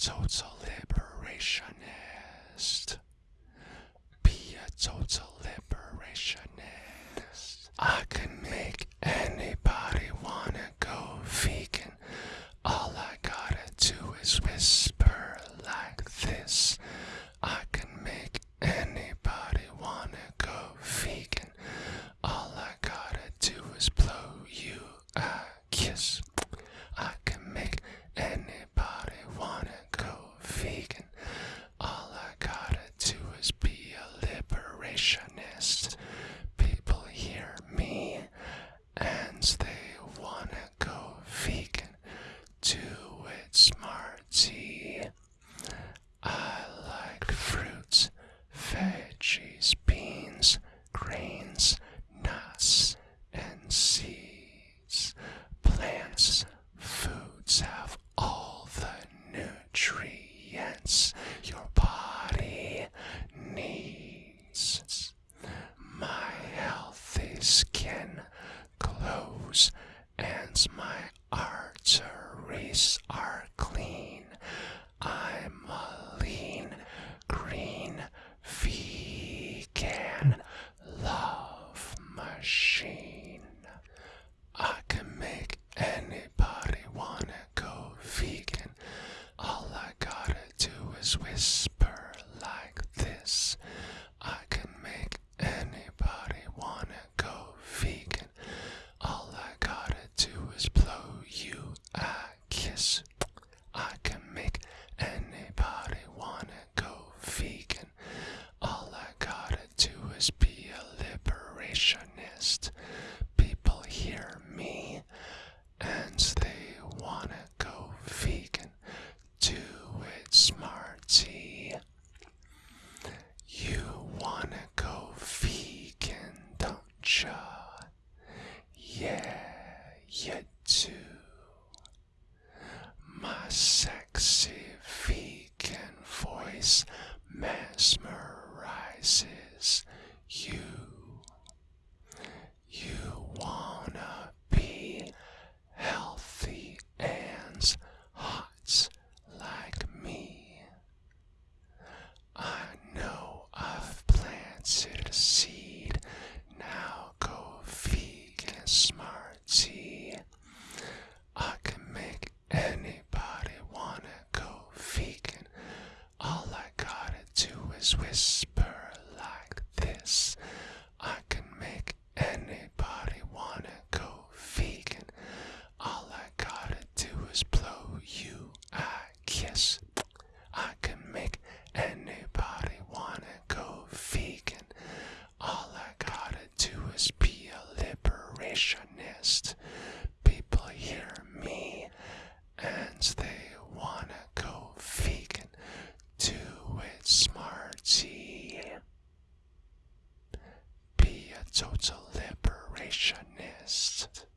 total liberationist. Be a total liberationist. I can make anybody wanna go vegan. All I gotta do is whisper like this. I can make anybody wanna go vegan. All I gotta do is blow you a kiss. I can make anybody wanna go vegan. All I gotta do is be a liberationist. People hear me and they wanna go vegan. Do it, smarty. I like fruits, veggies, beans, grains, nuts, and seeds. Plants, foods have all the nutrients your body needs. My healthy skin glows my arteries are clean. I'm a lean, green, vegan love machine. I can make anybody wanna go vegan. All I gotta do is whisper like this. I can make anybody wanna go vegan. All I gotta do is blow you a kiss. I can make anybody wanna go vegan. All I gotta do is be a liberationist. People hear me and they wanna go vegan. Do it, smarty. You wanna go vegan, don't ya? Yeah, you do. My sexy vegan voice mesmerizes. You wanna be healthy and hot like me. I know I've planted a seed. Now go vegan, smarty. I can make anybody wanna go vegan. All I gotta do is whisper like this. I can make anybody wanna go vegan. All I gotta do is blow you a kiss. I can make anybody wanna go vegan. All I gotta do is be a liberationist. People hear me and they wanna go vegan. Do it, smarty. Be a total liberationist.